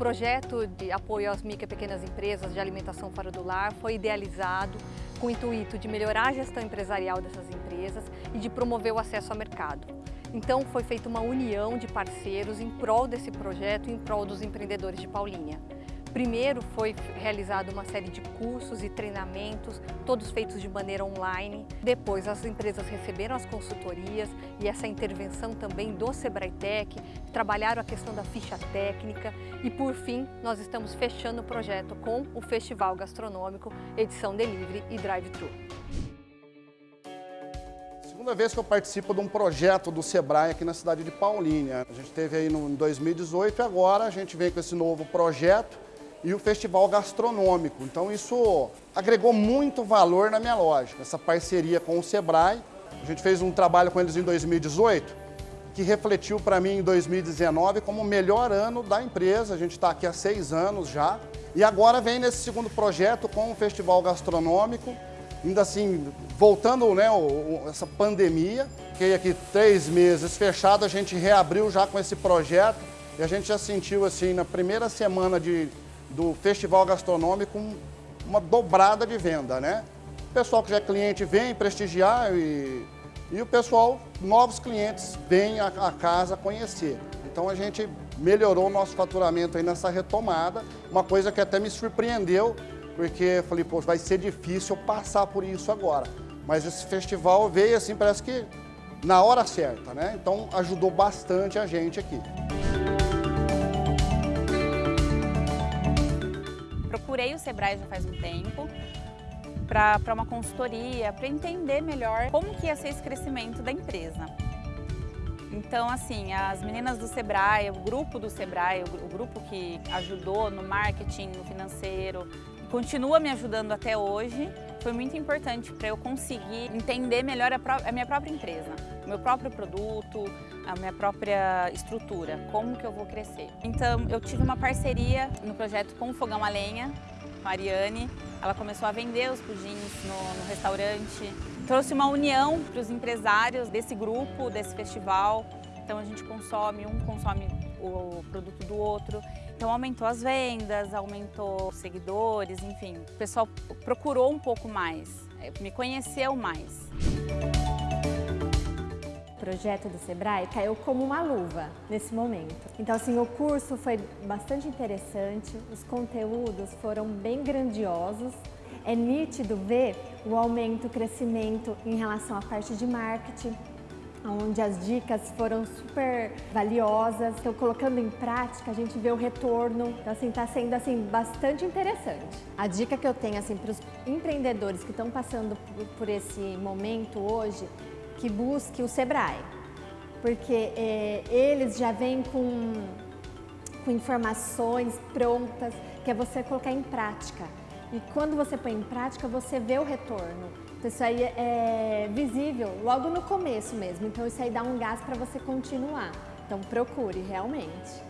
projeto de apoio às micro e pequenas empresas de alimentação fora do lar foi idealizado com o intuito de melhorar a gestão empresarial dessas empresas e de promover o acesso ao mercado. Então foi feita uma união de parceiros em prol desse projeto, em prol dos empreendedores de Paulinha. Primeiro foi realizada uma série de cursos e treinamentos, todos feitos de maneira online. Depois as empresas receberam as consultorias e essa intervenção também do Sebrae Tech, trabalharam a questão da ficha técnica e por fim nós estamos fechando o projeto com o Festival Gastronômico, edição Delivery e Drive-Thru. Segunda vez que eu participo de um projeto do Sebrae aqui na cidade de Paulínia. A gente teve aí no, em 2018 e agora a gente vem com esse novo projeto e o festival gastronômico. Então isso agregou muito valor na minha loja, essa parceria com o Sebrae. A gente fez um trabalho com eles em 2018, que refletiu para mim em 2019 como o melhor ano da empresa. A gente está aqui há seis anos já. E agora vem nesse segundo projeto com o festival gastronômico, ainda assim, voltando né, essa pandemia, fiquei aqui três meses fechado, a gente reabriu já com esse projeto e a gente já sentiu assim, na primeira semana de do Festival Gastronômico uma dobrada de venda, né? O pessoal que já é cliente vem prestigiar e, e o pessoal, novos clientes, a, a casa conhecer. Então a gente melhorou o nosso faturamento aí nessa retomada, uma coisa que até me surpreendeu, porque eu falei, pô, vai ser difícil passar por isso agora. Mas esse festival veio assim, parece que na hora certa, né? Então ajudou bastante a gente aqui. Procurei o Sebrae já faz um tempo para uma consultoria, para entender melhor como que ia ser esse crescimento da empresa. Então, assim, as meninas do Sebrae, o grupo do Sebrae, o, grupo que ajudou no marketing, no financeiro, continua me ajudando até hoje, foi muito importante para eu conseguir entender melhor a, minha própria empresa, o meu próprio produto, a minha própria estrutura, como que eu vou crescer. Então eu tive uma parceria no projeto com o Fogão a Lenha, com a Ariane, ela começou a vender os pudins no, no restaurante, trouxe uma união para os empresários desse grupo, desse festival, então a gente consome, um consome o produto do outro. Então aumentou as vendas, aumentou os seguidores, enfim. O pessoal procurou um pouco mais, me conheceu mais. Projeto do Sebrae caiu como uma luva nesse momento. Então assim, o curso foi bastante interessante, os conteúdos foram bem grandiosos, é nítido ver o aumento, o crescimento em relação à parte de marketing, onde as dicas foram super valiosas. Então, colocando em prática, a gente vê o retorno. Então, assim, está sendo assim, bastante interessante. A dica que eu tenho assim, para os empreendedores que estão passando por, esse momento hoje, que busque o Sebrae. Porque é, eles já vêm com, com informações prontas, que é você colocar em prática. E quando você põe em prática, você vê o retorno. Então isso aí é visível logo no começo mesmo, então isso aí dá um gás para você continuar. Então procure realmente.